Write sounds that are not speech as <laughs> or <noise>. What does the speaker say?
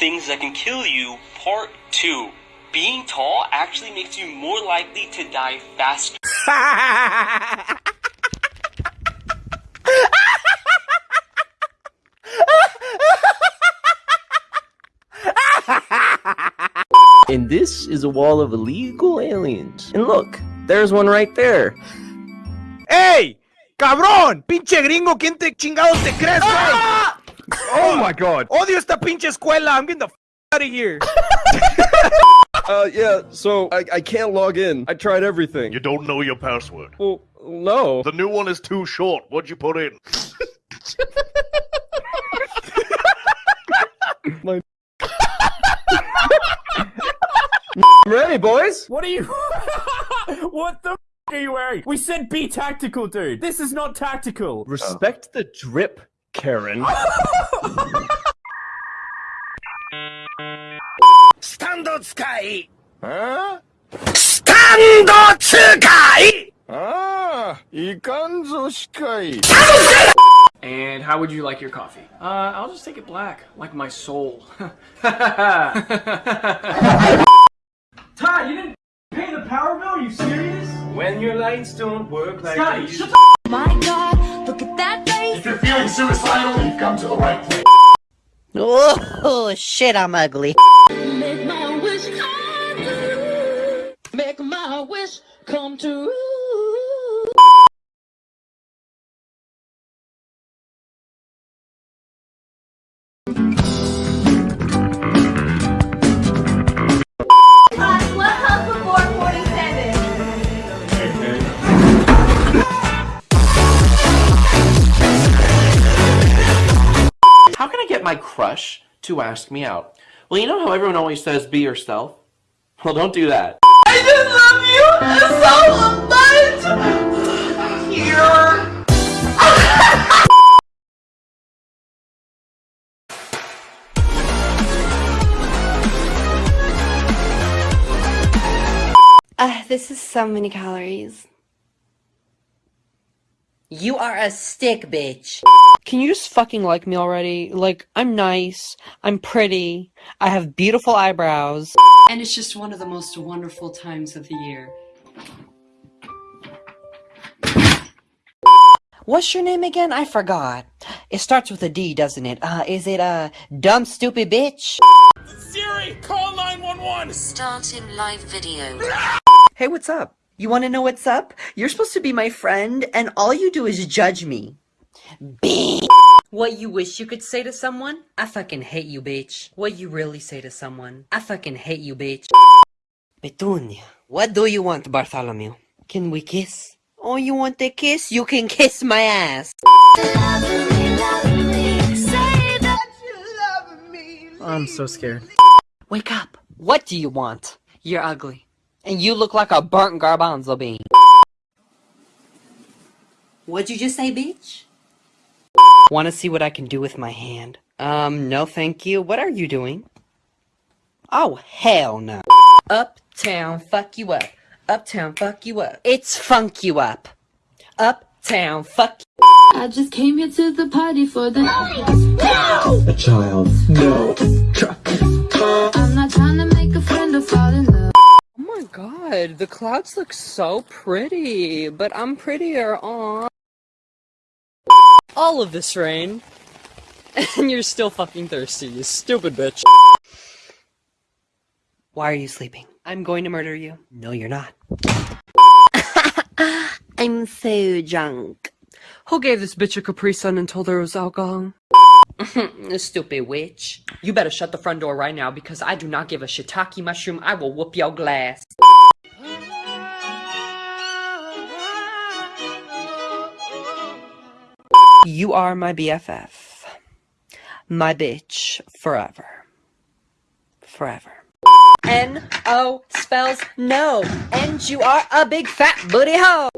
things that can kill you, part 2. Being tall actually makes you more likely to die faster. <laughs> And this is a wall of illegal aliens. And look, there's one right there. Hey! ¡Cabrón! ¡Pinche gringo! ¿Quién te chingados te crees, güey? Ah. <laughs> Oh my god. Odio esta pinche escuela. I'm getting the f out of here. <laughs> Uh, yeah, so I, I can't log in. I tried everything. You don't know your password. Well, no. The new one is too short. What'd you put in? <laughs> My. I'm ready, boys. What are you? what the are you wearing? We said be tactical, dude. This is not tactical. Respect the drip, Karen. Stand sky. Huh? Stand sky. Ah, ikanzo Sky. And how would you like your coffee? Uh, I'll just take it black, like my soul. <laughs> Ty, you didn't pay the power bill? Are you serious? When your lights don't work like shut My god feeling suicidal, you've come to the right place. Oh, shit, I'm ugly. Make my wish come true. Make my wish come true. What get my crush to ask me out? Well, you know how everyone always says be yourself? Well, don't do that. I just love you so much! Here. <laughs> Uh, this is so many calories. You are a stick, bitch. Can you just fucking like me already? Like, I'm nice, I'm pretty, I have beautiful eyebrows. And it's just one of the most wonderful times of the year. What's your name again? I forgot. It starts with a D, doesn't it? Uh, is it, uh, dumb stupid bitch? Siri, call 911. Starting live video. Hey, what's up? You wanna know what's up? You're supposed to be my friend, and all you do is judge me. Bitch! What you wish you could say to someone? I fucking hate you, bitch. What you really say to someone? I fucking hate you, bitch. Petunia, what do you want, Bartholomew? Can we kiss? Oh, you want a kiss? You can kiss my ass. I'm so scared. Wake up. What do you want? You're ugly. And you look like a burnt garbanzo bean. What'd you just say, bitch? Wanna see what I can do with my hand? Um, no thank you. What are you doing? Oh, hell no. Uptown, fuck you up. Uptown, fuck you up. It's funk you up. Uptown, fuck you I just came here to the party for the A child. No. Truck. I'm not trying to make a friend or fall in love. Oh my god, the clouds look so pretty, but I'm prettier on all of this rain. <laughs> And you're still fucking thirsty, you stupid bitch. Why are you sleeping? I'm going to murder you. No, you're not. <laughs> I'm so drunk. Who gave this bitch a Capri Sun and told her it was alcohol? <laughs> Stupid witch. You better shut the front door right now because I do not give a shiitake mushroom. I will whoop your glass. You are my BFF. My bitch forever. Forever. N-O spells no. And you are a big fat booty hoe.